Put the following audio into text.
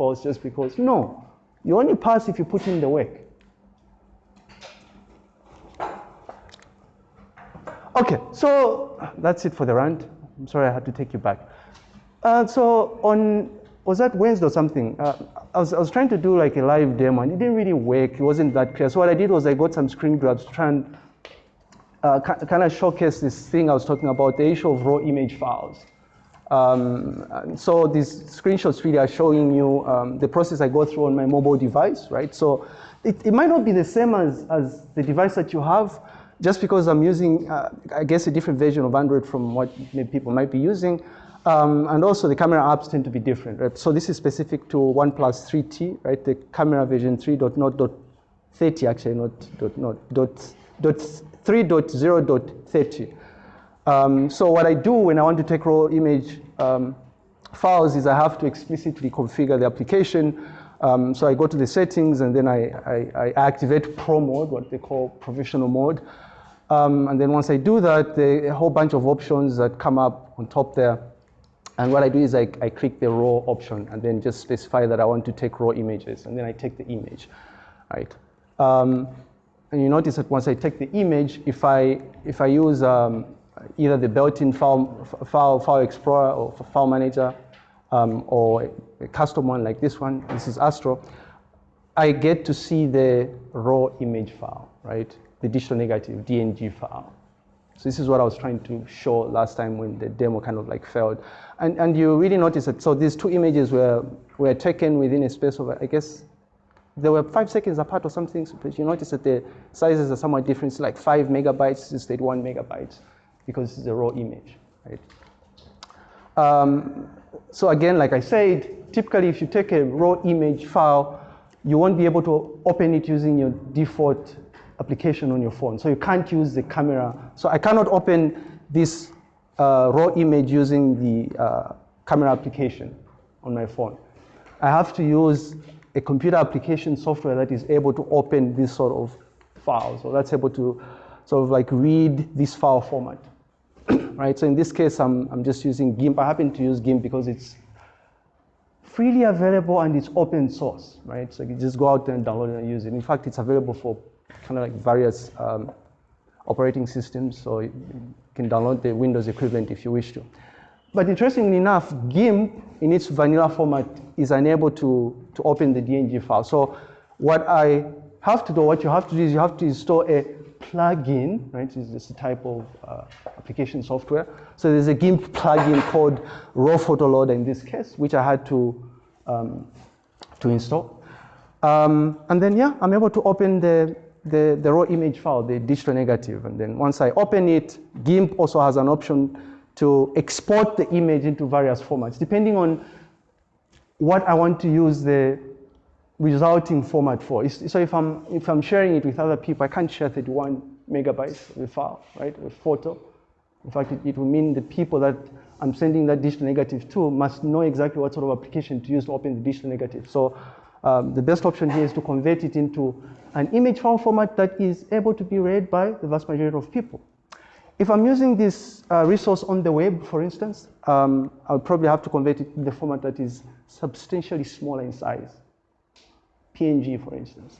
course just because. No, you only pass if you put in the work. Okay, so that's it for the rant. I'm sorry I had to take you back. Uh, so on, was that Wednesday or something? Uh, I, was, I was trying to do like a live demo and it didn't really work. It wasn't that clear. So what I did was I got some screen grabs to try and uh, kind of showcase this thing I was talking about, the issue of raw image files. Um, so these screenshots really are showing you um, the process I go through on my mobile device, right? So it, it might not be the same as, as the device that you have, just because I'm using, uh, I guess, a different version of Android from what people might be using. Um, and also the camera apps tend to be different, right? So this is specific to OnePlus 3T, right? The camera version 3.0.30 actually, not dot, not, dot, dot 3.0.30. Um, so what I do when I want to take raw image um, files is I have to explicitly configure the application. Um, so I go to the settings and then I, I, I, activate pro mode, what they call provisional mode. Um, and then once I do that, a whole bunch of options that come up on top there. And what I do is I, I click the raw option and then just specify that I want to take raw images. And then I take the image, right? Um, and you notice that once I take the image, if I, if I use um, either the built-in file, file, file explorer or file manager, um, or a custom one like this one, this is Astro, I get to see the raw image file, right? The digital negative, DNG file. So this is what I was trying to show last time when the demo kind of like failed. And, and you really notice that, so these two images were, were taken within a space of, I guess, they were five seconds apart or something, but you notice that the sizes are somewhat different. It's like five megabytes instead one megabyte because it's a raw image, right? Um, so again, like I said, typically if you take a raw image file, you won't be able to open it using your default application on your phone. So you can't use the camera. So I cannot open this uh, raw image using the uh, camera application on my phone. I have to use a computer application software that is able to open this sort of file. So that's able to sort of like read this file format, right? So in this case, I'm, I'm just using GIMP. I happen to use GIMP because it's freely available and it's open source, right? So you just go out there and download it and use it. In fact, it's available for kind of like various um, operating systems. So you can download the Windows equivalent if you wish to. But interestingly enough, GIMP in its vanilla format is unable to, to open the DNG file. So what I have to do, what you have to do is you have to install a plugin, right? It's just a type of uh, application software. So there's a GIMP plugin called Raw Photo Loader in this case, which I had to, um, to install. Um, and then, yeah, I'm able to open the, the, the raw image file, the digital negative. And then once I open it, GIMP also has an option to export the image into various formats, depending on what I want to use the resulting format for. So if I'm, if I'm sharing it with other people, I can't share 31 megabytes of a file, right, a photo. In fact, it, it mean the people that I'm sending that digital negative to must know exactly what sort of application to use to open the digital negative. So um, the best option here is to convert it into an image file format that is able to be read by the vast majority of people. If I'm using this uh, resource on the web, for instance, um, I'll probably have to convert it in the format that is substantially smaller in size. PNG, for instance.